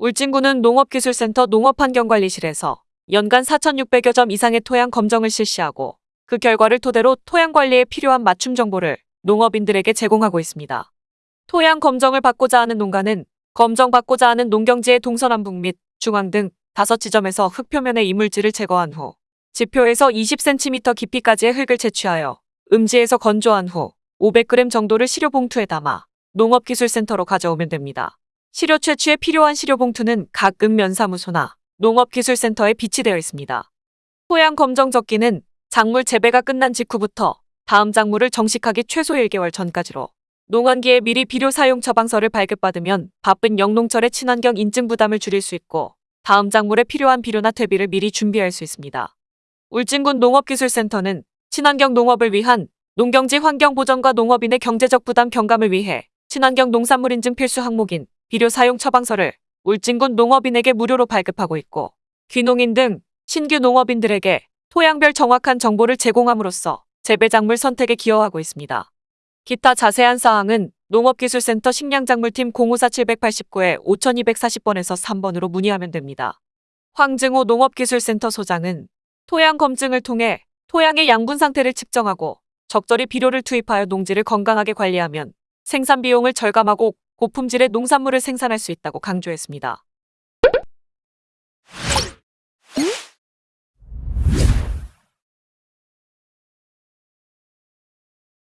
울진군은 농업기술센터 농업환경관리실에서 연간 4,600여 점 이상의 토양 검정을 실시하고 그 결과를 토대로 토양 관리에 필요한 맞춤 정보를 농업인들에게 제공하고 있습니다. 토양 검정을 받고자 하는 농가는 검정 받고자 하는 농경지의 동서남북 및 중앙 등 다섯 지점에서 흙 표면의 이물질을 제거한 후 지표에서 20cm 깊이까지의 흙을 채취하여 음지에서 건조한 후 500g 정도를 시료 봉투에 담아 농업기술센터로 가져오면 됩니다. 시료 채취에 필요한 시료 봉투는 각 읍면사무소나 농업기술센터에 비치되어 있습니다. 토양 검정 적기는 작물 재배가 끝난 직후부터 다음 작물을 정식하기 최소 1개월 전까지로 농원기에 미리 비료 사용 처방서를 발급받으면 바쁜 영농철의 친환경 인증 부담을 줄일 수 있고 다음 작물에 필요한 비료나 퇴비를 미리 준비할 수 있습니다. 울진군 농업기술센터는 친환경 농업을 위한 농경지 환경 보전과 농업인의 경제적 부담 경감을 위해 친환경 농산물 인증 필수 항목인 비료 사용 처방서를 울진군 농업인에게 무료로 발급하고 있고 귀농인 등 신규 농업인들에게 토양별 정확한 정보를 제공함으로써 재배 작물 선택에 기여하고 있습니다. 기타 자세한 사항은 농업기술센터 식량작물팀 054-789에 5240번에서 3번으로 문의하면 됩니다. 황증호 농업기술센터 소장은 토양 검증을 통해 토양의 양분 상태를 측정하고 적절히 비료를 투입하여 농지를 건강하게 관리하면 생산 비용을 절감하고 고품질의 농산물을 생산할 수 있다고 강조했습니다.